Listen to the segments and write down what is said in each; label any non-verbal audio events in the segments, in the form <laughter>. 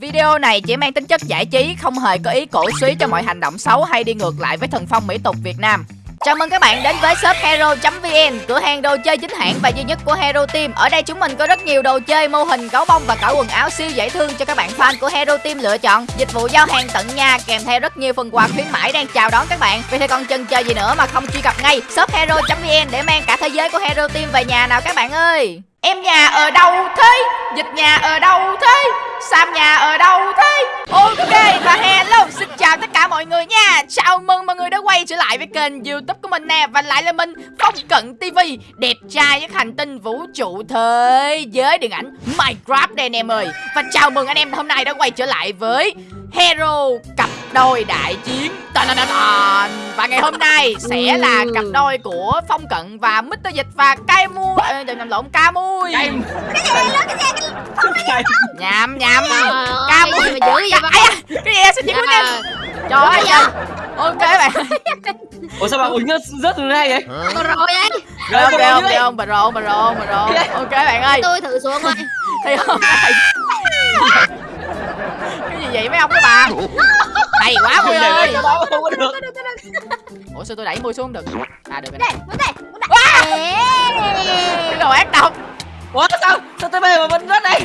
Video này chỉ mang tính chất giải trí, không hề có ý cổ suý cho mọi hành động xấu hay đi ngược lại với thần phong mỹ tục Việt Nam. Chào mừng các bạn đến với shop hero.vn, cửa hàng đồ chơi chính hãng và duy nhất của Hero Team. Ở đây chúng mình có rất nhiều đồ chơi, mô hình, gấu bông và cả quần áo siêu dễ thương cho các bạn fan của Hero Team lựa chọn. Dịch vụ giao hàng tận nhà kèm theo rất nhiều phần quà khuyến mãi đang chào đón các bạn. Vì thế còn chần chờ gì nữa mà không truy cập ngay shop hero.vn để mang cả thế giới của Hero Team về nhà nào các bạn ơi. Em nhà ở đâu thế? Dịch nhà ở đâu thế? Sam nhà ở đâu thế? Ok, và hello, Xin chào tất cả mọi người nha Chào mừng mọi người đã quay trở lại với kênh youtube của mình nè Và lại là mình, Phong Cận TV Đẹp trai với hành tinh vũ trụ thế giới điện ảnh Minecraft đây anh em ơi Và chào mừng anh em hôm nay đã quay trở lại với Hero cặp đôi đại chiến. Và ngày hôm nay sẽ là cặp đôi của Phong Cận và Mr. Dịch và Cai Mui à, Đừng nhầm lộn Ca Mui. Cây Nhầm nhầm Trời Ca Mui. gì mà. Dữ vậy Cái gì xin chào anh. Em Trời ơi trời. Ok bạn. Ủa sao bạn uống rớt rớt từ đây vậy? Rồi rồi đấy Rồi, Ok rồi, không rồi. không bà bà rộn bà rộn. Ok bạn ơi. Tôi thử xuống rồi <laughs> Thì hôm nay Cái gì vậy mấy ông các bà Hay quá Mui ơi. không có được. Ủa sao tôi đẩy Mui xuống không được? À được rồi Đây, muốn đây, muốn đây đồ ác độc. Ủa sao? Sao tới bây mà vẫn rớt đây?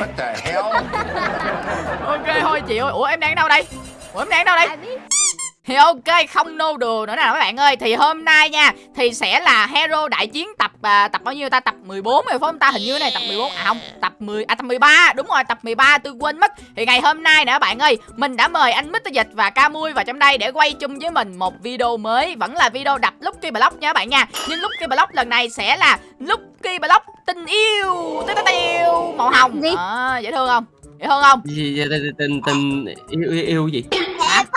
Ok thôi chịu Ủa em đang ở đâu đây? Ủa em đang ở đâu đây. Thì ok không nô đùa nữa nè các bạn ơi. Thì hôm nay nha Thì sẽ là Hero đại chiến tập à, Tập bao nhiêu ta? Tập 14 rồi phải không ta? Hình như này tập 14 À không Tập 10 À tập 13 Đúng rồi tập 13 tôi quên mất. Thì ngày hôm nay nè các bạn ơi Mình đã mời anh Mr. Dịch và Ca Mui vào trong đây Để quay chung với mình một video mới. Vẫn là video đập Lucky Block nha các bạn nha. Nhưng Lucky Block lần này sẽ là Lucky Block tình yêu. Tiêu tiêu Màu hồng. À, Dễ thương không Thương không Gì gì tình tình yêu yêu, gì?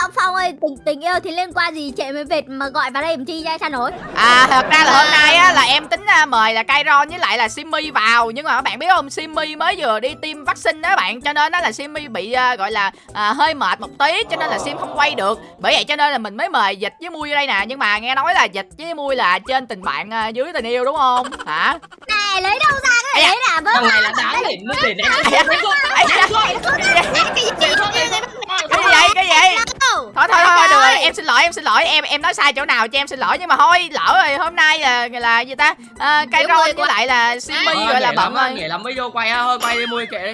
Phong Phong ơi, tình tình yêu thì liên quan gì? Chạy với vệt mà gọi vào đây làm chi ra sao nổi? À thật ra là hôm nay á là em tính à, mời là Kairon với lại là Simmy vào. Nhưng mà các bạn biết không Simmy mới vừa đi tiêm vaccine đó bạn. Cho nên đó là Simmy bị à, gọi là à, hơi mệt một tí Cho nên là Sim không quay được. Bởi vậy cho nên là mình mới mời Dịch với Mui vô đây nè. Nhưng mà nghe nói là Dịch với Mui là trên tình bạn à, dưới tình yêu đúng không? Hả? Này, lấy đâu ra cái đấy là vớ Thằng này là đáng để nó để ném Cái gì vậy? Cái gì đâu thôi thôi thôi được rồi em xin lỗi em xin lỗi. Em em nói sai chỗ nào cho em xin lỗi. Nhưng mà thôi lỡ rồi hôm nay là là gì ta? À, người với quá. lại là Simmy gọi là bận rồi. Để lắm mới vô quay thôi quay đi mua kệ đi.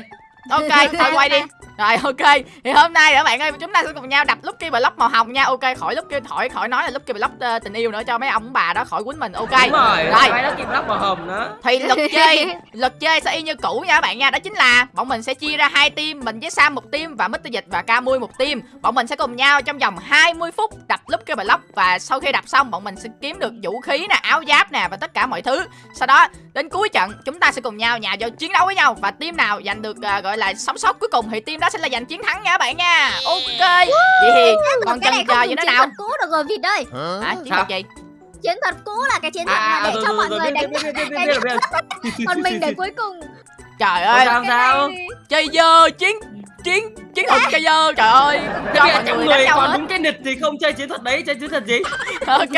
ok thôi quay đi rồi ok. Thì hôm nay các bạn ơi chúng ta sẽ cùng nhau đập Lucky Block màu hồng nha. Ok khỏi Lucky khỏi khỏi nói là Lucky Block ờ, tình yêu nữa cho mấy ông bà đó khỏi quýnh mình. Ok. Đúng rồi, Rồi. đó kim lắp màu hồng nữa. thì luật chơi luật chơi sẽ y như cũ nha các bạn nha. Đó chính là bọn mình sẽ chia ra hai team mình với Sam một team và Mr. Dịch và Ca Mui một team. Bọn mình sẽ cùng nhau trong vòng 20 phút đập Lucky Block và sau khi đập xong bọn mình sẽ kiếm được vũ khí nè áo giáp nè và tất cả mọi thứ. Sau đó đến cuối trận chúng ta sẽ cùng nhau nhào vào chiến đấu với nhau và team nào giành được à, gọi là sống sót cuối cùng thì team đó sẽ là giành chiến thắng nha các bạn nha. Ok vậy thì còn cái này chờ không gì dùng nữa chiến nào. thuật cũ được rồi Vịt ơi. Hả? Chiến thuật gì? Chiến thuật cũ là cái chiến thuật mà để cho mọi người đánh. Còn mình để cuối cùng trời Không ơi. sao, không sao. chơi dơ chiến chiến chiến thuật chơi dơ trời ơi. Giờ mọi trong người còn đúng cái nịch thì không chơi chiến thuật đấy, chơi chiến thuật gì? <laughs> ok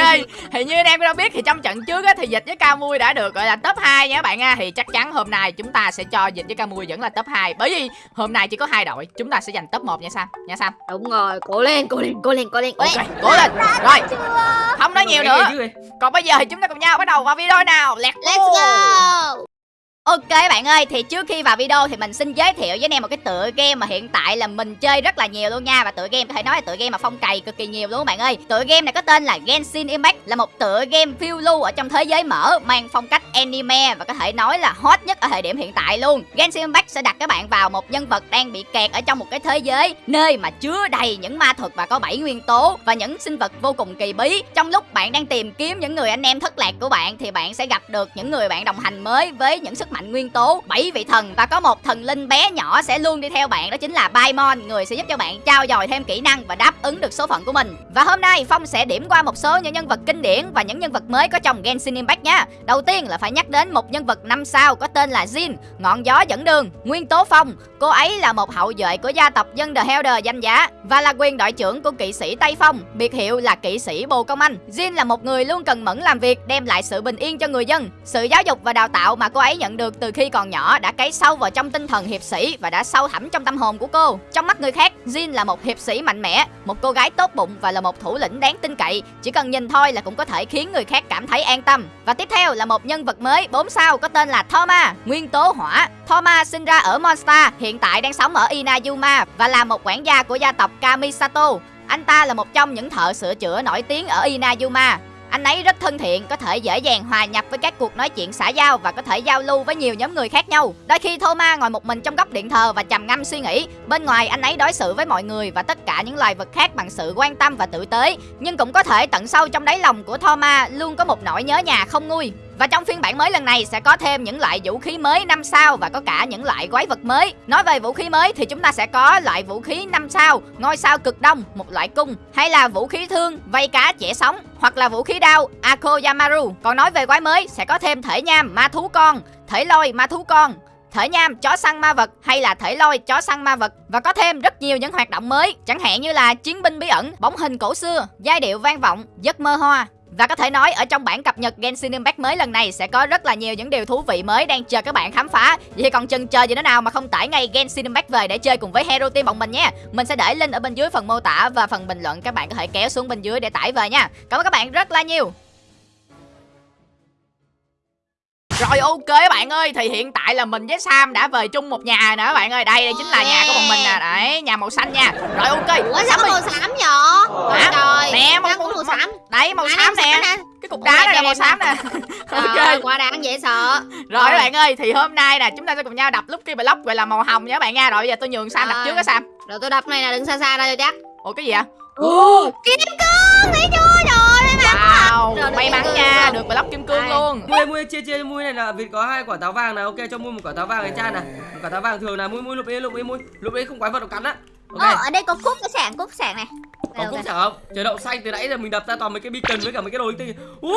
thì như anh em đã biết thì trong trận trước á thì dịch với ca mui đã được gọi là top 2 nha các bạn nha. Thì chắc chắn hôm nay chúng ta sẽ cho dịch với ca mui vẫn là top 2 bởi vì hôm nay chỉ có hai đội chúng ta sẽ giành top 1 nha sam. Nha sam. Đúng rồi, cố lên, cố lên, cố lên, cố lên. Cố ok lên. cố lên. Rồi. Không nói nhiều nữa. còn bây giờ thì chúng ta cùng nhau bắt đầu vào video nào? Let's go Ok bạn ơi, thì trước khi vào video thì mình xin giới thiệu với anh em một cái tựa game mà hiện tại là mình chơi rất là nhiều luôn nha. Và tựa game có thể nói là tựa game mà phong cày cực kỳ nhiều luôn bạn ơi. Tựa game này có tên là Genshin Impact Là một tựa game phiêu lưu ở trong thế giới mở Mang phong cách anime và có thể nói là hot nhất ở thời điểm hiện tại luôn. Genshin Impact sẽ đặt các bạn vào một nhân vật đang bị kẹt ở trong một cái thế giới Nơi mà chứa đầy những ma thuật và có bảy nguyên tố Và những sinh vật vô cùng kỳ bí. Trong lúc bạn đang tìm kiếm những người anh em thất lạc của bạn Thì bạn sẽ gặp được những người bạn đồng hành mới với những sức mạnh nguyên tố, bảy vị thần và có một thần linh bé nhỏ sẽ luôn đi theo bạn, đó chính là Paimon. Người sẽ giúp cho bạn trao dồi thêm kỹ năng và đáp ứng được số phận của mình. Và hôm nay, Phong sẽ điểm qua một số những nhân vật kinh điển và những nhân vật mới có trong Genshin Impact nha. Đầu tiên là phải nhắc đến một nhân vật năm sao có tên là Jin, ngọn gió dẫn đường, nguyên tố phong. Cô ấy là một hậu duệ của gia tộc dân The Helder danh giá và là quyền đội trưởng của kỵ sĩ Tây Phong, biệt hiệu là kỵ sĩ Bồ Công Anh. Jin là một người luôn cần mẫn làm việc, đem lại sự bình yên cho người dân. Sự giáo dục và đào tạo mà cô ấy nhận được được từ khi còn nhỏ đã cấy sâu vào trong tinh thần hiệp sĩ và đã sâu thẳm trong tâm hồn của cô. Trong mắt người khác, Jin là một hiệp sĩ mạnh mẽ, một cô gái tốt bụng và là một thủ lĩnh đáng tin cậy. Chỉ cần nhìn thôi là cũng có thể khiến người khác cảm thấy an tâm. Và tiếp theo là một nhân vật mới 4 sao có tên là Thoma, nguyên tố hỏa. Thoma sinh ra ở Monster, hiện tại đang sống ở Inayuma và là một quản gia của gia tộc Kamisato. Anh ta là một trong những thợ sửa chữa nổi tiếng ở Inayuma. Anh ấy rất thân thiện, có thể dễ dàng hòa nhập với các cuộc nói chuyện xã giao và có thể giao lưu với nhiều nhóm người khác nhau. Đôi khi Thoma ngồi một mình trong góc điện thờ và trầm ngâm suy nghĩ. Bên ngoài anh ấy đối xử với mọi người và tất cả những loài vật khác bằng sự quan tâm và tử tế. Nhưng cũng có thể tận sâu trong đáy lòng của Thoma luôn có một nỗi nhớ nhà không nguôi. Và trong phiên bản mới lần này sẽ có thêm những loại vũ khí mới 5 sao và có cả những loại quái vật mới. Nói về vũ khí mới thì chúng ta sẽ có loại vũ khí 5 sao, ngôi sao cực đông, một loại cung, hay là vũ khí thương, vây cá chẻ sóng, hoặc là vũ khí đao Akoyamaru. Còn nói về quái mới sẽ có thêm thể nham, ma thú con, thể lôi, ma thú con, thể nham chó săn ma vật hay là thể lôi chó săn ma vật và có thêm rất nhiều những hoạt động mới chẳng hạn như là chiến binh bí ẩn bóng hình cổ xưa giai điệu vang vọng giấc mơ hoa và có thể nói, ở trong bản cập nhật Genshin Impact mới lần này sẽ có rất là nhiều những điều thú vị mới đang chờ các bạn khám phá. Vậy còn chần chờ gì nữa nào mà không tải ngay Genshin Impact về để chơi cùng với Hero Team bọn mình nhé. Mình sẽ để link ở bên dưới phần mô tả và phần bình luận, các bạn có thể kéo xuống bên dưới để tải về nha. Cảm ơn các bạn rất là nhiều. Rồi ok các bạn ơi. Thì hiện tại là mình với Sam đã về chung một nhà nữa các bạn ơi. Đây đây chính là nhà của bọn mình nè. Đấy nhà màu xanh nha. Rồi ok. Ủa sao màu xám vậy? Ôi Hả? trời Nè, màu- có màu xám. Đấy màu xám nè. Cái cục đá này là màu xám nè. <laughs> Ok. quả đáng dễ sợ. Rồi các bạn ơi Thì hôm nay nè Chúng ta sẽ cùng nhau đập Lucky Block gọi là màu hồng nha các bạn nha. Rồi bây giờ tôi nhường Sam đập trước á Sam. Rồi tôi đập này nè, đừng xa xa ra cho chắc. Ủa cái gì vậy? Ồ, kim cương, thấy chưa? Ơi, may mắn Rồi, May nha. Được block kim cương Ai? luôn. Mui mui chia chia mui này là Việt có hai quả táo vàng này. Ok cho mui một quả táo vàng này cha này. Một quả táo vàng thường là mui mui lục đi lục đi mui lục đi không quái vật đâu cắn á. Ok. Ờ, ở đây có cúp cái sảng, cúp sảng này. có ok. chẳng không? Trời đậu xanh từ nãy giờ mình đập ra toàn mấy cái beacon với cả mấy cái đồ linh tinh uh.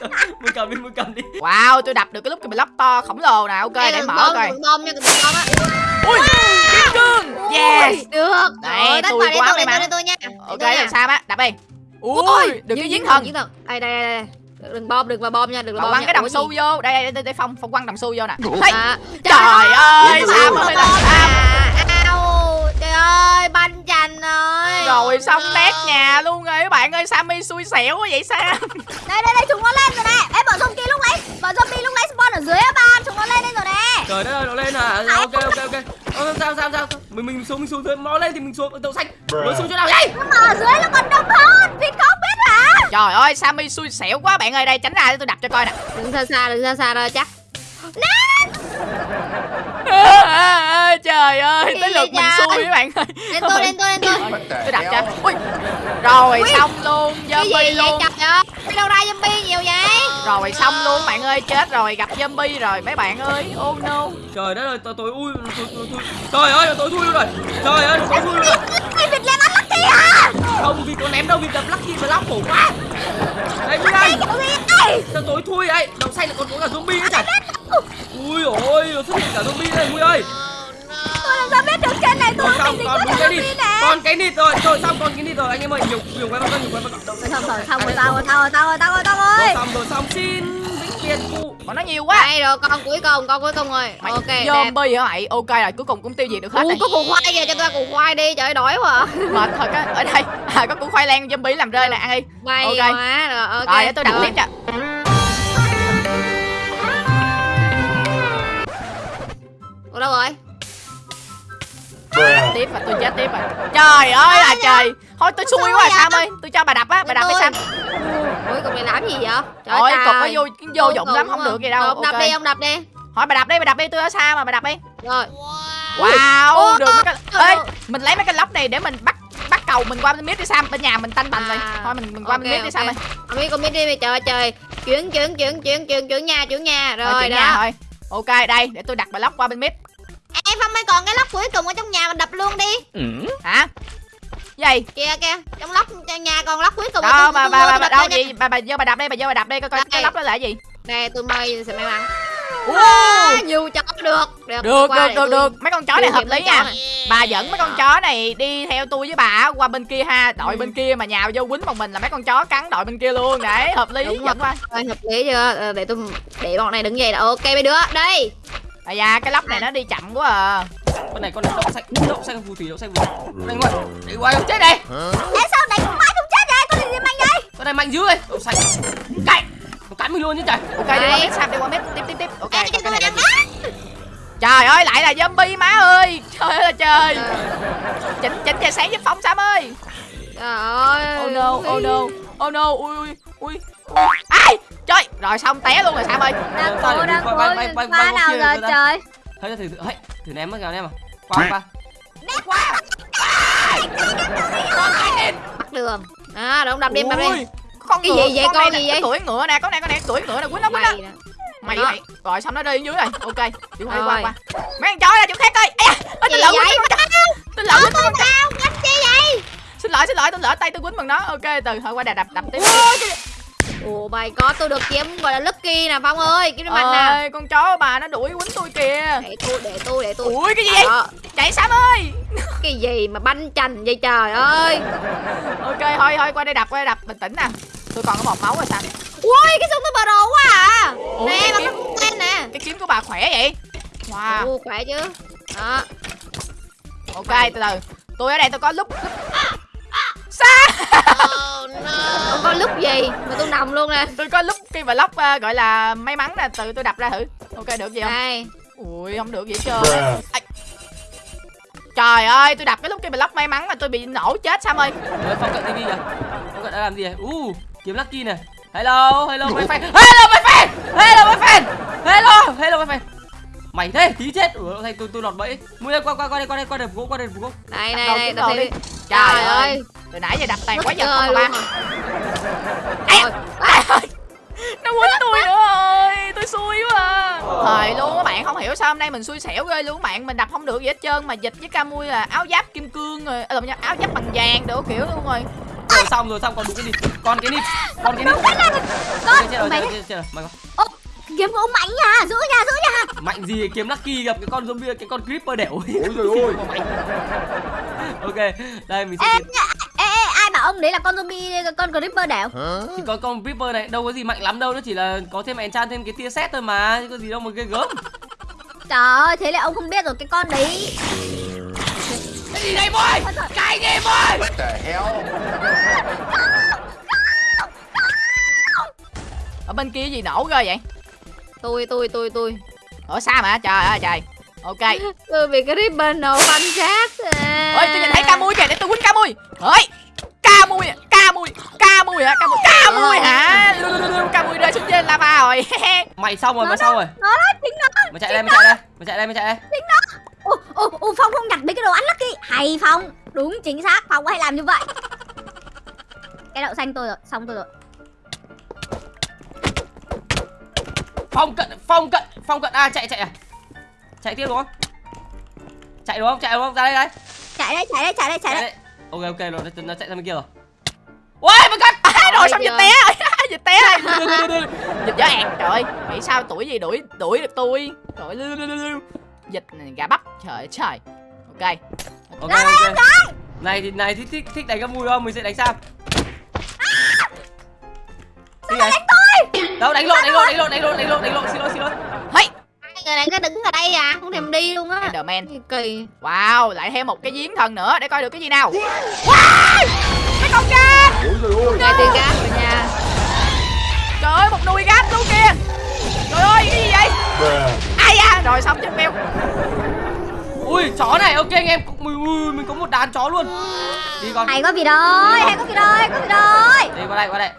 <laughs> mui cầm đi mui cầm đi. Wow tôi đập được cái Lucky Block to khổng lồ nè. Ok Đây, để mở coi. bom nha, đừng bom á. Ui kim cương Yes. Được. Đấy, Rồi, tất tôi quá tôi, may mắn. Ok làm sao á? Đập đi. Ui được cái giếng thần Giếng thần Đây, đây, đây, đây. Đừng bom, đừng vào bom nha, đừng vào bom quăng cái đồng xu vô. Đây đây đây, đây Phong Phong quăng đồng xu vô nè. À, Trời ơi Ủa, Sam bom ơi là ơi, banh chành ơi. Rồi xong nét nhà luôn rồi các bạn ơi Sammy xui xẻo quá vậy Sam <laughs> Đây, đây, đây, chúng nó lên rồi nè. Ê, bọn zombie lúc nãy, bọn zombie lúc nãy spawn ở dưới á bạn. Chúng nó lên đây rồi nè. trời đất ơi nó lên à? Ok ok ok. Ờ, sao sao sao mình mình xuống mình xuống dưới nó lên thì mình xuống đậu xanh nó xuống chỗ nào vậy? Mà ở dưới nó còn đông hơn. Vịt không biết hả? Trời ơi Sammy xui xẻo quá bạn ơi Đây tránh ra để tôi đập cho coi nè. Đừng xa xa, đừng xa xa ra chắc <laughs> Trời ơi Tới lượt mình xui các bạn ơi. Lên tôi, lên tôi, lên tôi. Tôi đập cho. Ui. Rồi xong luôn Cái gì Zombie vậy luôn. Đi đâu ra zombie nhiều vậy? Rồi xong luôn bạn ơi Chết rồi gặp zombie rồi mấy bạn ơi. Oh no. Trời đất ơi tôi tôi ui tôi tôi tôi trời ơi tôi thui luôn rồi. Trời ơi tôi thui luôn rồi. Vịt lên ăn lucky à? không vì có ném đâu vì đập lucky và lóc khổ quá. Đây gì đây? sao tối thui ấy đậu xanh lại còn có cả zombie nữa chả ui ôi nó xuất hiện cả zombie đây mui ơi Tôi làm sao biết được trên này tôi còn mình xong dính còn có đúng thằng cái nịt zombie nè. Còn cái nịt rồi rồi xong còn cái nịt rồi anh em ơi nhiều nhiều quái vật nhiều quái vật Xong rồi, xong rồi, xong rồi, xong rồi, xong rồi, xong rồi, xong rồi rồi. xong rồi xong xin vĩnh biệt cụ. Bọn nó nhiều quá. Đây rồi con cuối cùng, con cuối cùng rồi. Mày Ok, zombie hả mày? Ok rồi cuối cùng cũng tiêu diệt được hết Ủa, rồi. có củ khoai kìa, cho tôi ăn củ khoai đi, trời ơi, đói quá. À. Mệt thật á Ở đây. À, có củ khoai lang zombie làm rơi nè ăn đi May Ok. quá, rồi ok. Rồi để tôi đập Rồi. tiếp cho. Ủa đâu rồi? Tiếp và tôi chết tiếp rồi Trời ơi là trời. Thôi tôi xui quá à Sam ơi. Tôi cho bà đập á Bà đập đi Sam. Ủa, cục này làm gì vậy? Trời Ôi trời. cục nó vô vô Vô dụng lắm không được gì đâu. Ông đập đi, ông đập đi. Hỏi bà đập đi bà đập đi tôi ở xa mà bà đập đi. Rồi. Wow Ôi, được mấy cái Ê ơi. mình lấy mấy cái lốc này để mình bắt bắt cầu mình qua bên mid đi Sam. Bên nhà mình tanh bành rồi À, thôi mình mình qua bên mid đi Sam ơi. Ông biết con biết đi mày trời ơi, trời. Chuyển, chuyển, chuyển, chuyển, chuyển, chuyển nhà, chuyển nhà. Thôi, Rồi chuyển đó. nhà thôi. Ok đây để tôi đặt bà lốc qua bên mid Phong ơi còn cái lóc cuối cùng ở trong nhà mình đập luôn đi. Hả? Gì? Kìa kìa Trong lóc trong nhà còn lóc cuối cùng đâu tôi- bà tôi bà bà, đâu gì bà bà vô bà đập đây bà vô bà đập đây coi coi cái lốc đó là cái gì. Đây tôi mời sẽ may mắn. Wow. Nhiều chó được. Được được được được được. Mấy con chó này hợp lý nha. bà dẫn mấy con chó này đi theo tôi với bà qua bên kia ha. Đội bên kia mà nhào vô quýnh một mình là mấy con chó cắn đội bên kia luôn. Đấy hợp lý Đúng dẫn qua. Hợp lý chưa? Ờ, để tôi để bọn này đứng dậy là ok mấy đứa. Đây à da cái lốc này nó đi chậm quá à. Con này con này đậu xanh đậu xanh phù thủy đậu xanh phù thủy. Đánh ngoài đánh ngoài không chết đây Ê sao đánh mãi không chết vậy? Con gì gì mạnh đây? con này mạnh dữ đây đậu xanh. Cạnh nó cắn mình luôn chứ trời. Ok đi qua mét sam đi qua mét tiếp tiếp tiếp. Ok Ê, cái cái này là này gì? Trời ơi lại là zombie má ơi. Trời ơi là trời. Chỉnh chỉnh tia sáng giúp phóng sam ơi. Trời ơi. Oh no oh no. Oh no ui ui ui ui. ai? trời rồi xong té luôn rồi sam ơi. Đang Sao cố, đang cố. bay nào rồi rồi trời? thấy thử thử thử ném mất kìa ném à qua qua. Bắt đường. À đúng đập đi đập đi. Con Cái gì vậy, con, con gì vậy? cưỡi ngựa nè con này con này cưỡi ngựa nè. Quýnh nó quýnh nó. Mày Đó. mày rồi xong nó đi dưới này ok đi qua đi qua Rồi. qua. Mấy con chó ra chỗ khác coi. Tôi Gì lỡ vậy? quýnh con lỡ quýnh con chó Sao? Đánh chi vậy? xin lỗi xin lỗi tôi lỡ tay tôi quýnh bằng nó. Ok từ thôi qua đà đập đập tiếp ồ mày có tôi được kiếm gọi là lucky nè phong ơi. Kiếm mạnh nè ơi con chó bà nó đuổi quýnh tôi kìa. Để tôi để tôi để tôi ui cái gì vậy? Đó, chạy sam ơi. <laughs> Cái gì mà banh chành vậy trời ơi. Ok thôi thôi qua đây đập qua đây đập. Bình tĩnh nè. Tôi còn có một máu rồi sao? Ui cái súng tôi bờ đồ quá à. Ủa, nè cái mà kiếm- tên nè. cái kiếm của bà khỏe vậy? Wow. Ồ, khỏe chứ. Đó. Ok từ từ. Tôi ở đây tôi có lúc lúc xa không có lúc gì mà tôi nằm luôn nè. Tôi có lúc cái vlog uh, gọi là may mắn nè từ tôi đập ra thử. Ok được gì không? Đây ui không được gì hết trơn trời ơi tôi đập cái lúc cái vlog may mắn mà tôi bị nổ chết sam ơi. Đấy, phong cận tivi kìa. Phong cận đã làm gì vậy? U kiếm lucky này hello hello my friend. Hello my friend. Hello my friend. Hello hello my friend mày thế tí chết. Ủa thầy tôi tôi lọt bẫy. Mua đây qua qua qua đây qua đây qua đây gỗ qua đây gỗ này này đầu thấy đi. trời ơi. từ nãy giờ đập tàn quá giờ không ba. Nó quýnh tôi nữa. Ơi tôi xui quá à. thời luôn các bạn không hiểu sao hôm nay mình xui xẻo ghê luôn các bạn. Mình đập không được gì hết trơn mà dịch với camui là áo giáp kim cương rồi à, áo giáp bằng vàng đồ kiểu luôn rồi. Rồi xong rồi xong còn đúng cái gì còn cái nít còn cái nít Con, chết rồi mày kiếm của ông mạnh nha, giữ nha, giữ nha. mạnh gì kiếm lucky gặp cái con zombie cái con creeper đẻo ôi rồi ôi. ok đây mình sẽ Ê, kiếm ê, ê, ai bảo ông đấy là con zombie, con creeper đẻo? thì con con creeper này đâu có gì mạnh lắm đâu nó chỉ là có thêm enchant thêm cái tia sét thôi mà chứ có gì đâu mà ghê gớm Trời ơi, thế là ông không biết rồi cái con đấy. cái gì đây boy cái gì boy What the hell? ở bên kia gì nổ ghê vậy tôi tôi tôi tôi. Ở xa mà? Trời ơi trời. Ok. <laughs> Tôi bị cái ribbon nổ banh sát à. ơi tôi nhìn thấy ca mui kìa để tôi quýnh ca mui ơi ca mui ca mui ca mui hả? Ca mui ca mui hả? Lưu, lưu, lưu, lưu, ca mui rơi xuống trên lava rồi. <laughs> Mày xong rồi mày xong rồi. Nó đó, chính nó. mày chạy đây mày chạy đây mày chạy đây mày chạy đây. Ồ, ồ, ồ, Phong không nhặt mấy cái đồ ăn lucky. Hay Phong, đúng chính xác, Phong hay làm như vậy. Cái đậu xanh tôi rồi, xong tôi rồi. Phong cận phong cận phong cận. À chạy chạy à. Chạy tiếp đúng không? Chạy đúng không? Chạy đúng không? Ra đây đây. Chạy đây, chạy đây, chạy đây, chạy đây. ok ok rồi nó, nó chạy sang bên kia rồi. Ôi my god à, rồi xong giời. té dịch <laughs> té dịch gió ẹt trời ơi nghĩ sao tuổi gì đuổi đuổi được tôi? Trời này, gà bắp trời trời. Ok. Ok ok. này thì này thì thích thích đánh cái mùi không? Mình sẽ đánh sao Sao đánh đâu đánh lộn đánh lộn đánh lộn đánh lộn đánh lộn đánh lộn xin lỗi xin lỗi. Hey! Người này cứ đứng ở đây à không thèm đi luôn á. Enderman. Kỳ kỳ. Wow lại thêm một cái giếng thần nữa để coi được cái gì nào. Wow! Mấy con cá ngay tiền gas rồi nha. Trời ơi một nùi gát luôn kìa. Trời ơi cái gì vậy? Ai da rồi xong chết mèo. Ui chó này ok anh em. Mình, mình có một đàn chó luôn. Đi con. Hay có gì rồi, hay có gì rồi, có gì rồi. đi qua đây qua đây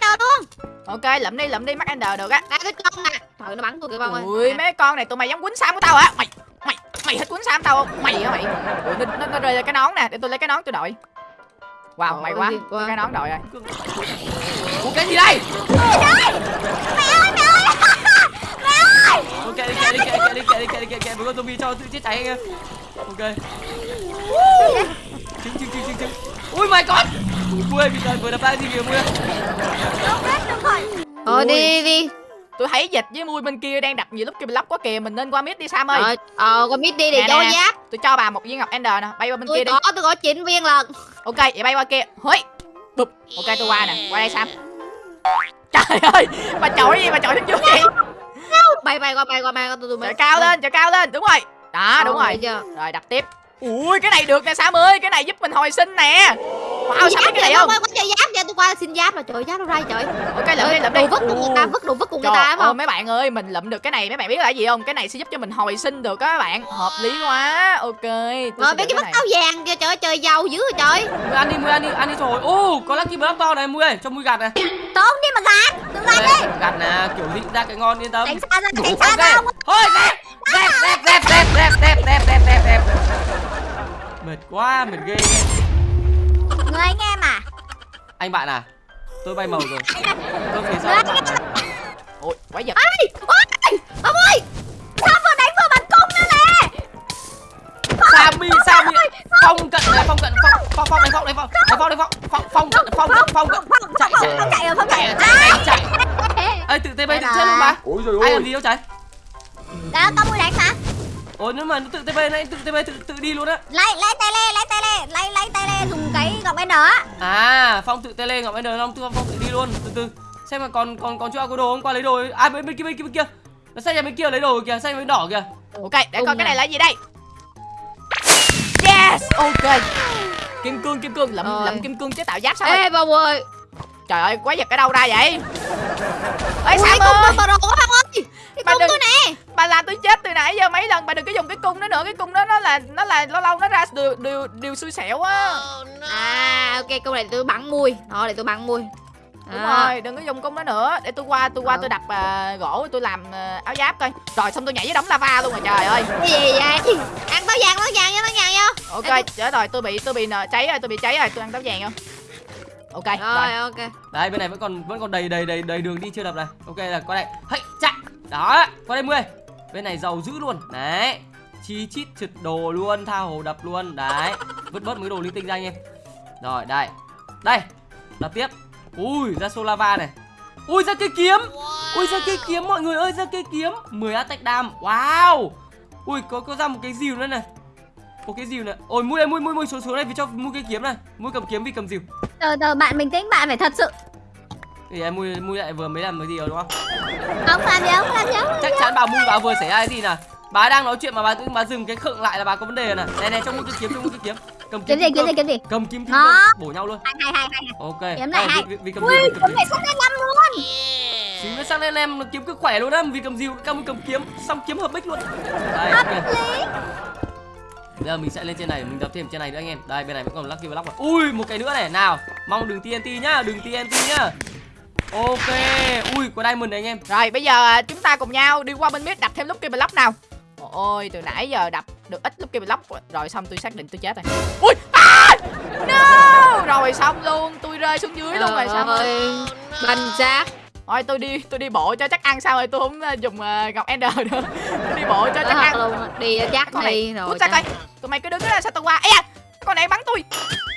đầu luôn. Ok lượm đi lượm đi mắt ender được á. Đây cái con nè trời nó bắn tôi kìa bông ơi. Ui mấy con này tụi mày dám quýnh sam của tao hả mày mày mày thích quýnh sam tao không? Mày hả mày? Ui nó, nó, nó rơi ra cái nón nè. Để tôi lấy cái nón tôi đội. Wow may quá. Cái nón đội rồi. Ủa cái gì đây? Mẹ ơi, mẹ ơi. <laughs> Mẹ ơi. ok đi kệ đi kệ đi kệ đi kệ đi kệ đi kệ kệ với con zombie cho tự chết cháy anh em ok. Trứng trứng trứng trứng trứng ui my god ui vừa bị vừa đập ra gì kìa mui Đâu biết được rồi. thôi Ui. đi đi. Tôi thấy dịch với mui bên kia đang đập nhiều lúc kia block quá kìa mình nên qua mid đi sam ơi. Ờ, ờ con biết đi để Nè, cho nè. giáp. Tôi cho bà một viên ngọc ender nè bay qua bên kia Tôi đi. có, tôi có 9 viên lần ok vậy bay qua kia. Hối bụp. Ok tôi qua nè qua đây sam. Trời ơi bà chọi gì bà chọi đứng trước vậy Bay bay qua bay qua bay qua tôi tôi trời cao lên trời cao lên. Đúng rồi. Đó đúng rồi. chưa? Rồi đập tiếp ui cái này được nè sam ơi cái này giúp mình hồi sinh nè wow sao biết cái này không Có chơi giáp nha, tôi qua xin giáp là trời giáp đâu ra trời ok lượm đi lượm Đồ vứt cùng người ta, vứt đồ vứt cùng người Trời ta đúng không? mấy bạn ơi mình lụm được cái này mấy bạn biết là gì không cái này sẽ giúp cho mình hồi sinh được á các bạn hợp lý quá ok Rồi mấy cái mắt áo vàng kìa trời ơi, trời giàu dữ rồi trời ăn đi, mui ăn đi, ăn đi rồi. Ô, có lucky block to này mui ơi, cho mui gạt này. Trốn đi mà gạt Đừng gạt đi Đây, Gạt nè, kiểu cũng ra cái ngon yên tâm. Tránh xa ra tránh xa ra Thôi dẹp, dẹp, dẹp, dẹp, dẹp, dẹp, dẹp, dẹp, dẹp. Mệt quá, mệt ghê. Người anh em à Anh bạn à, tôi bay màu rồi. Tôi anh anh em bạn này. ôi quái vật Ôi Ôi Ông ơi Sao vừa đánh vừa bắn cung nữa nè Sammy, Sammy. Phong cận này, phong cận, phong, phong, phong này, phong này, phong, này, phong này, phong, phong, phong cận, phong, phong cận. Chạy, chạy, Không chạy rồi không chạy chạy, rồi chạy, chạy, chạy. Ê, tự tê bay tự chết luôn mà. Ôi giời Ai ơi làm gì đâu chạy? Đó có mũi đánh mà Ôi nếu mà nó tự bay này, tự bay tự tự đi luôn á. Lấy lấy tay lê lấy tay lê lấy lấy tay lê dùng cái gọng ender á À, Phong tự tê lên, Ngọc Ender Long Phong tự đi luôn, từ từ. Xem mà còn còn còn chưa có đồ không qua lấy đồ. À bên bên kia bên kia bên kia. Nó xe nhà bên kia lấy đồ kìa, xe bên đỏ kìa. ok để coi Cùng cái này là gì đây yes ok kim cương kim cương lụm Rồi. lụm kim cương chế tạo giáp sao Ê bông ơi trời ơi quái vật ở đâu ra vậy? Ê sam cung tôi bà đồ Phong ơi. Cái Bà cung đừng- tôi nè. bà làm tôi chết từ nãy giờ mấy lần bà đừng có dùng cái cung đó nữa. Cái cung đó nó là nó là lâu lâu nó ra điều điều điều xui xẻo á. À ok cung này tôi bắn mui. Đó để tôi bắn mui. Đúng À. rồi đừng có dùng cung đó nữa. Để tôi qua tôi qua Ờ. tôi đập à, gỗ tôi làm à, áo giáp coi. Rồi xong tôi nhảy với đống lava luôn rồi trời ơi. Cái gì vậy? Ăn táo vàng táo vàng nha táo vàng nha ok chết rồi tôi bị tôi bị nợ cháy rồi tôi bị cháy rồi. Tôi ăn táo vàng không ok rồi, Rồi ok Đấy bên này vẫn còn vẫn còn đầy đầy đầy đầy đường đi chưa đập này. Ok là qua đây. Hây, chạy. Đó, qua đây 10. Bên này giàu dữ luôn. Đấy. Chi chít trượt đồ luôn, tha hồ đập luôn. Đấy. Vứt bớt mấy đồ linh tinh ra anh em. Rồi, đây. Đây. Đập tiếp. Ui, ra số lava này. Ui ra cây kiếm. Ui ra cây kiếm mọi người ơi, ra cây kiếm. 10 attack dam. Wow. Ui có có ra một cái dìu nữa này. Một cái dìu này. Ôi ơi, mui mui mui xuống xuống đây vì cho mua cây kiếm này. Mui cầm kiếm vì cầm dìu. Từ từ bạn bình tĩnh bạn phải thật sự. Thì em mui mui lại vừa mới làm cái gì rồi đúng không? Không làm gì không làm gì không chắc chắn bà mui bà vừa xảy ra cái gì nè bà đang nói chuyện mà bà tự bà dừng cái khựng lại là bà có vấn đề rồi nè này này trong mũi cái kiếm trong mũi cái kiếm. Cầm Kiếm gì kiếm gì kiếm gì? Cầm kiếm kim cương, bổ nhau luôn. Hay hay hay hay ok. Kiếm này Đây, hay. vì, vì cầm Ui kiếm. này sắp lên năm luôn. Xíu nữa sang lên em nó kiếm cứ khỏe luôn á vì cầm diều cầm cầm kiếm xong kiếm hợp bích luôn. Đây ok Bây giờ mình sẽ lên trên này mình đập thêm trên này nữa anh em. Đây bên này vẫn còn lucky block rồi ui một cái nữa này. Nào mong đừng tnt nhá đừng tnt nhá. Ok ui có diamond này anh em. Rồi bây giờ à, chúng ta cùng nhau đi qua bên mid đập thêm lúc kia block nào. Ôi từ nãy giờ đập được ít lúc kia block rồi xong tôi xác định tôi chết rồi. Ui à! no! Rồi xong luôn tôi rơi xuống dưới luôn rồi sao ơi Banh xác thôi tôi đi tôi đi bộ cho chắc ăn sao rồi tôi không à, dùng à, ngọc ender nữa. Tôi đi bộ cho chắc Thật ăn. luôn. Đi cho chắc con này rồi chắc. coi. Tụi mày cứ đứng đó sao tao qua? Da cái con này bắn tôi.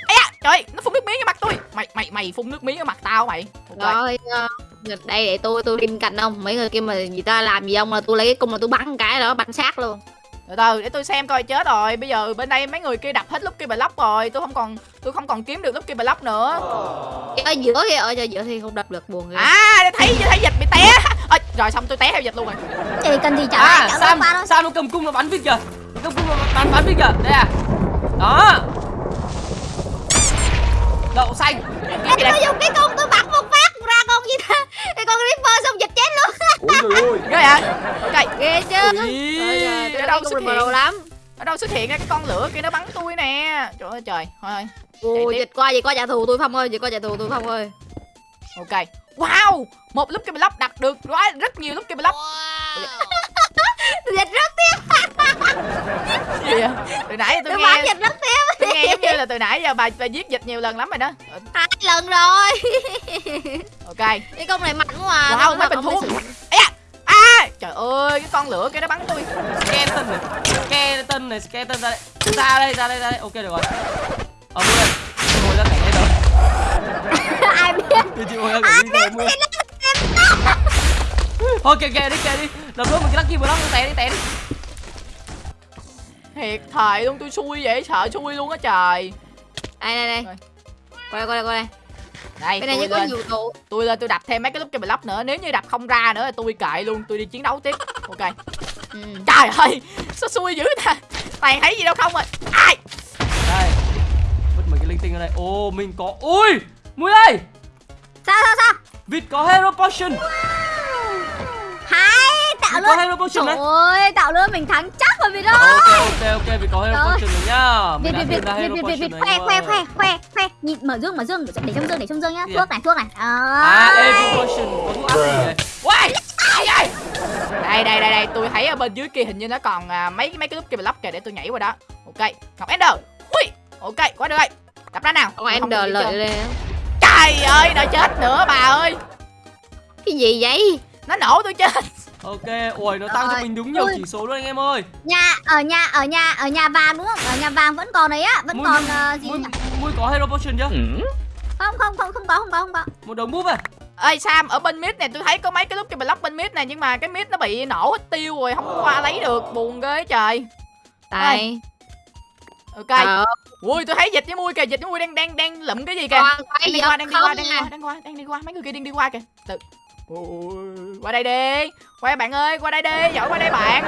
Ây da trời nó phun nước miếng vào mặt tôi. Mày mày mày phun nước miếng vào mặt tao mày. Rồi. Ờ, đây để tôi tôi bên cạnh ông. Mấy người kia mà người ta làm gì ông là tôi lấy cái cung là tôi bắn cái đó bắn xác luôn. Từ từ để tôi xem coi chết rồi. Bây giờ bên đây mấy người kia đập hết lúc kia block rồi. Tôi không còn tôi không còn kiếm được lúc kia block nữa ở giữa kia ở giữa thì không đập được buồn ghê. À thấy thấy dịch bị té à, rồi xong tôi té theo dịch luôn rồi. Chị cần gì chở à chở sam qua thôi. Sam nó cầm cung nó bắn vịt kìa. Cầm cung nó bắn bắn vịt kìa. Đây à. Đó. Đậu xanh. Em tôi dùng cái cung tôi bắn một phát ra con gì ta? Cái con Reaper xong dịch chết luôn. Ôi trời ơi. Ghê hả ok. Ghê chứ. Ui, Trời tôi đâu xuất hiện lắm. Ở đâu xuất hiện ra cái con lửa kia nó bắn tôi nè. Trời ơi trời. Thôi Ui, tiếp. dịch qua dịch qua trả thù tôi Phong ơi, dịch qua trả thù tôi Phong ơi. ok. Wow! Một lúc cái block đặt được quá rất nhiều lúc cái block Dịch rất tiếp, gì vậy? Từ nãy giờ tôi tôi nghe dịch rất tiếp. tôi nghe giống như là từ nãy giờ bà bà giết dịch nhiều lần lắm rồi đó. Ờ, Hai lần rồi. ok. Cái công này mạnh quá à. wow Nó mấy bình thuốc. à, à trời ơi cái con lửa kia nó bắn tôi. Skeleton này skeleton này skeleton ra đây. Ra đây ra đây ra đây. Ok được rồi. Ở rồi Ai biết thì chị ngồi ra cảnh đây rồi mua thôi kệ kệ đi kệ đi. Đập luôn một cái lucky block tè đi tè đi. Thiệt thề luôn tôi xui vậy sợ xui luôn á trời. Đây đây đây. Qua đây qua đây qua đây. Đây cái này tôi có nhiều tụ tôi lên tôi đập thêm mấy cái lúc cái block nữa. Nếu như đập không ra nữa thì tôi kệ luôn tôi đi chiến đấu tiếp. Ok. Ừ. trời ơi sao xui dữ ta toàn thấy gì đâu không rồi. Ai? Đây. Vứt mấy cái linh tinh ở đây. Ô mình có ui! Mui ơi sao sao sao? Vịt có hero potion. Hay tạo vịt có luôn. hero potion trời đấy ơi tạo luôn mình thắng chắc rồi việt ơi. ok ok ok vịt có hero Trời potion rồi nhá. Hero Việt Việt Việt potion rồi khoe khoe khoe khoe khoe. Nhìn mở dương mở dương. Để trong dương để trong dương nhá. Gì thuốc này thuốc này. À à, evo potion có thuốc áp Uầy, ai ơi đây đây đây đây tôi thấy ở bên dưới kia hình như nó còn à, mấy mấy cái lúc kia block kìa để tôi nhảy qua đó. Ok ngọc ender. Ui ok quá được. Rồi đập ra nào. Ông không Ender lợi lên trời ơi đã chết nữa bà ơi. Cái gì vậy? Nó nổ tôi chết. Ok ui nó tăng cho Rồi. mình đúng nhiều Ui. chỉ số luôn anh em ơi. Nhà ở nhà ở nhà ở nhà vàng đúng không? Ở nhà vàng vẫn còn đấy á vẫn Mui- còn ờ, gì mui nhỉ? mui có hero potion chưa? Không không không không có không có không có. Một đống búp à? Ơi sam ở bên mid này tôi thấy có mấy cái lúc kia block bên mid này nhưng mà cái mid nó bị nổ hết tiêu rồi không có qua lấy được buồn ghê trời. Đây ok. Ờ, ui tôi thấy dịch với mui kìa dịch với mui đang đang đang lụm cái gì kìa. Đang đi qua đang đi qua đang đi à qua đang qua đang đi qua. Mấy người kia đang đi qua kìa. Từ. Ui, qua đây đi. Qua bạn ơi qua đây đi. Giỏi qua đây bạn.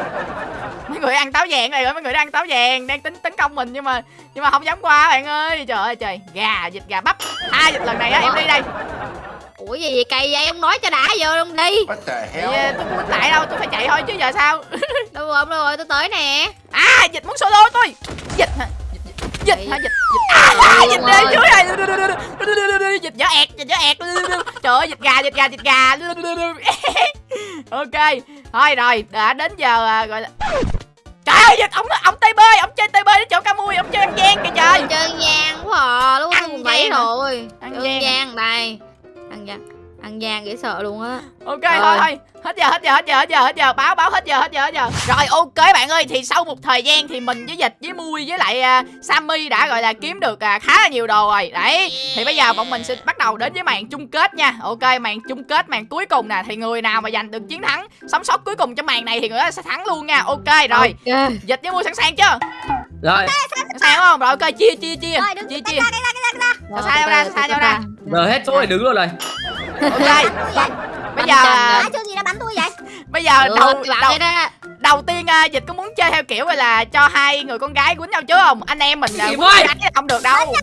Mấy người ăn táo vàng này rồi mấy người đang ăn táo vàng đang tính tấn công mình nhưng mà nhưng mà không dám qua bạn ơi. Trời ơi trời. Gà dịch gà bắp. Hai dịch lần này á em đi đây ủa gì vậy cây vậy? Ông nói cho đã vô luôn đi. What the hell? à, tôi không tại đâu tôi phải chạy thôi chứ giờ sao? <laughs> Đâu rồi đâu rồi tôi tới nè. À dịch muốn solo tôi. Dịch hả? Dịch dịch hả? Dịch dịch. À, dịch Ôi. lên dưới này <laughs> dịch dở ẹt dịch dở ẹt. Trời ơi dịch gà dịch gà dịch gà. <laughs> Ok thôi rồi đã đến giờ à, gọi là trời ơi dịch ông ông tb ông chơi tb đến chỗ camui ông chơi ăn gian kìa trời. Chơi nhang quá à lúc Ăn ăn bảy gian hả? rồi. Ăn ăn gian gian đây. ăn gian ăn gian dễ sợ luôn á. Ok Rồi. thôi. Thôi hết giờ hết giờ hết giờ hết giờ hết giờ. Báo báo hết giờ hết giờ hết giờ. Rồi ok bạn ơi thì sau một thời gian thì mình với dịch với mui với lại uh, sammy đã gọi là kiếm được à, khá là nhiều đồ rồi. Đấy thì bây giờ bọn mình sẽ bắt đầu đến với màn chung kết nha. Ok màn chung kết màn cuối cùng nè. Thì người nào mà giành được chiến thắng sống sót cuối cùng trong màn này thì người đó sẽ thắng luôn nha. Ok rồi. Ok. dịch với mui sẵn sàng chưa? Rồi. Sẵn sàng không? Rồi ok chia chia chia. Rồi đứng chia tay chia. ra tay ra tay ra. Sao sao nhau ra sao sao nhau ra? Giờ hết chỗ để đứng rồi. này ok bây Bắn giờ à, rồi. chưa gì đã bắn tôi vậy? Bây giờ Được, đầu đầu đầu tiên à, dịch có muốn chơi theo kiểu gọi là cho hai người con gái quýnh nhau chứ không? Anh em mình à, quýnh gái không được đâu.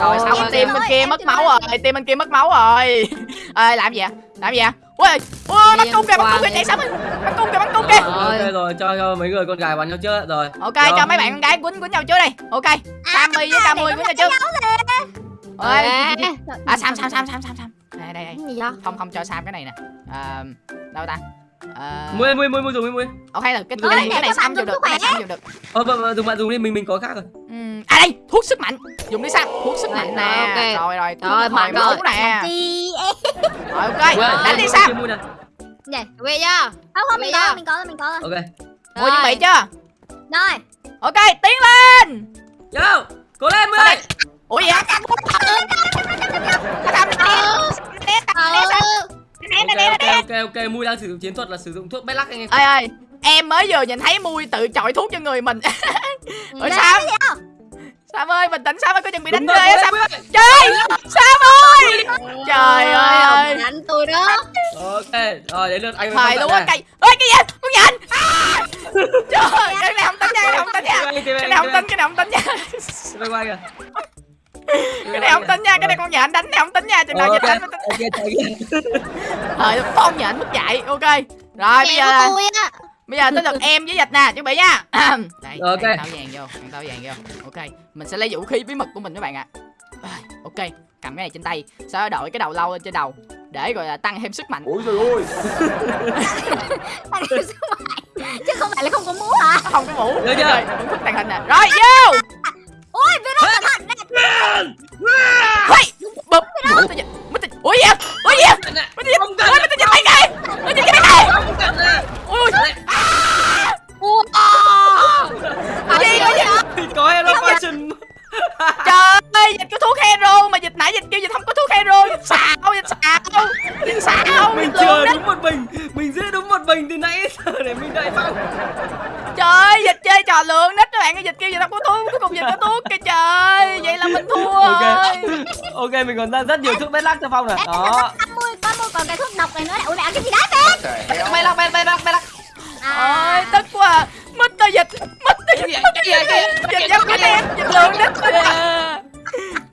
Rồi xong em team xin bên kia mất máu rồi team bên kia mất máu rồi. <laughs> Ê làm gì vậy làm gì vậy ui ui bắn cung kìa bắn cung kìa chạy sớm đi. bắn cung kìa bắn cung kìa. Rồi. ok rồi cho, mấy người con gái bắn nhau chưa rồi. Ok Rồi. cho mấy bạn con gái quýnh quýnh nhau trước đi ok sammy với camui quýnh nhau trước ơi à sam sam sam sam sam sam đây đây đây. Không không cho sam cái này nè. À, đâu ta? À, mui mui mui mui dùng đi mui. Ok hay là cái, cái này cái này sam dùng được cái này sam dùng được. Ờ vâng, vâng, dùng bạn dùng đi mình mình có khác rồi. À đây thuốc sức mạnh. Dùng đi sam thuốc sức mạnh Rồi, nè rồi rồi Rồi, mạnh rồi. nè. rồi ok đánh đi sam. vậy về chưa không không mình có mình có rồi mình có rồi ok. Mua chuẩn bị chưa? Rồi. Ok tiến lên. Yo cố lên đây? Ủa vậy sam né né né ok ok mui đang sử dụng chiến thuật là sử dụng thuốc lắc anh em. Ơi ơi em mới vừa nhìn thấy mui tự chọi thuốc cho người mình. Sam cái gì không? sam ơi bình tĩnh sam ơi có chuẩn bị đánh Đúng ghê rồi, á sam trời sam ơi? Trời ơi. ông đánh tôi đó. Ok rồi đến lượt anh thời luôn á cây. Ơi cái gì con nhìn à! <laughs> trời cái này không tính nha cái này không tính nha. Cái này không tính cái này không tính nha. Quay qua kìa cái này không tính nha cái này con nhện đánh này không tính nha chừng nào Ờ, dịch đánh mới tính. thời con nhện mất dạy ok. Rồi bây giờ bây giờ tới lượt em với dịch nè chuẩn bị nha. <clears throat> Đây Ok. táo vàng vô táo vàng vô. Ok mình sẽ lấy vũ khí bí mật của mình các bạn ạ. Rồi, ok cầm cái này trên tay. Sau đó đội cái đầu lâu lên trên đầu để gọi là tăng thêm sức mạnh. Ôi trời ơi. <laughs> Anh em sức mạnh. chứ không phải là không có mũ hả? Không có mũ Được chưa? thức tàng hình nè. Rồi vô ôi virus cẩn thận nè Hey, bụp mất tay dịch mất tay gì vậy? ủa gì vậy? mất tay ôi mất tay cây mất tay mấy cây không cần nè ui Ủa? Gì ủa gì thì có hero potion trời ơi dịch có thuốc hero mà nãy dịch kêu dịch không có thuốc hero dịch xạo dịch xạo dịch xạo mình chờ đúng một mình. Mình giữ đúng một mình từ nãy giờ để mình đợi xong trời dịch chơi trò lượng nít các bạn cái dịch kêu dịch không có thuốc cuối cùng dịch có thuốc kìa trời. Vậy là mình thua ok. ok mình còn ra rất nhiều thuốc bé lắc cho phong nè. Đó. có mua còn cái thuốc độc này nữa. Ủa mẹ cái gì đấy mẹ mày lắc mày mày lắc mày lắc. À. Ôi tức quá. À dịch, mít tao dịch. Dịch dám cái đen, dịch lượng nít. <laughs>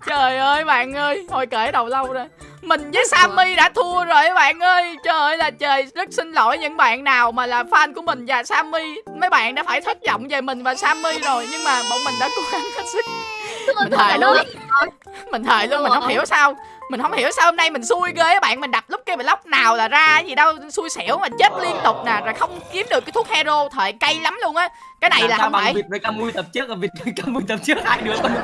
Trời ơi bạn ơi, thôi kể đầu lâu rồi. Mình với Sammy đã thua rồi các bạn ơi. Trời ơi là trời Rất xin lỗi những bạn nào mà là fan của mình và Sammy. Mấy bạn đã phải thất vọng về mình và Sammy rồi Nhưng mà bọn mình đã cố gắng hết sức. Mình thề luôn Mình thề luôn mình không hiểu sao Mình không hiểu sao hôm nay mình xui ghê các bạn Mình đập lúc kia mình lóc nào là ra gì đâu Xui xẻo mà chết liên tục nè Rồi không kiếm được cái thuốc hero Thời cay lắm luôn á. Cái này Làm là không phải. vịt với Camui tập trước vịt với Camui tập trước hai đứa có một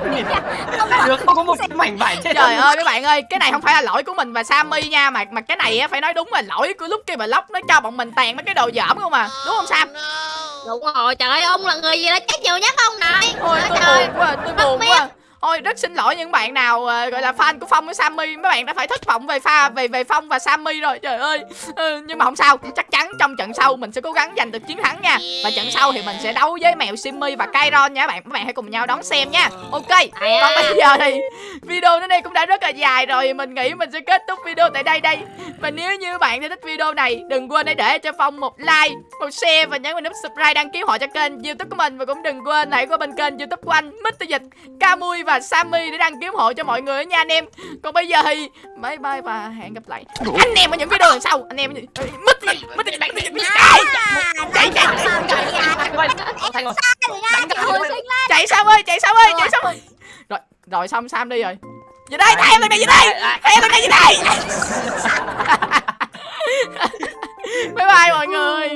hai đứa không có một cái mảnh vải trên Trời ơi các bạn ơi, cái này không phải là lỗi của mình và Sammy nha Mà mà cái này á phải nói đúng là lỗi của lúc kia mà lóc nó cho bọn mình tàn mấy cái đồ dởm không mà Đúng không Sam? đúng rồi trời ơi ông là người gì đó chết nhiều nhất ông này? Ôi tôi trời. buồn quá, tôi buồn quá Ôi rất xin lỗi những bạn nào ờ, gọi là fan của Phong với Sammy. Mấy bạn đã phải thất vọng về pha về về Phong và Sammy rồi. Trời ơi. Ừ, Nhưng mà không sao. Chắc chắn trong trận sau mình sẽ cố gắng giành được chiến thắng nha. Và trận sau thì mình sẽ đấu với mèo Simmy và Kairon nha các bạn. Các bạn hãy cùng nhau đón xem nha. Ok. Còn bây giờ thì video đến đây cũng đã rất là dài rồi. Mình nghĩ mình sẽ kết thúc video tại đây đây. Và nếu như bạn thích video này Đừng quên hãy để cho Phong một like Một share và nhấn vào nút subscribe đăng ký họ cho kênh youtube của mình. Và cũng đừng quên hãy qua bên kênh youtube của anh Mr. Dịch, Camui và Sammy để đăng ký ủng hộ cho mọi người nha anh em Còn bây giờ thì bye bye và hẹn gặp lại Anh em ở những video lần sau Anh em ở những... Mr. Dịch, Mr. Dịch, Mr. Dịch, Mr. Dịch. Chạy, chạy, chạy. Sam ơi chạy Sam ơi chạy Sam ơi rồi rồi xong Sam đi rồi về đây theo lần này về đây theo lần này về đây <laughs> bye bye mọi người